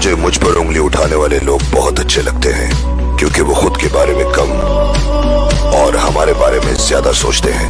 मुझे मुझ पर उंगली उठाने वाले लोग बहुत अच्छे लगते हैं, क्योंकि वो खुद के बारे में कम और हमारे बारे में ज़्यादा सोचते हैं।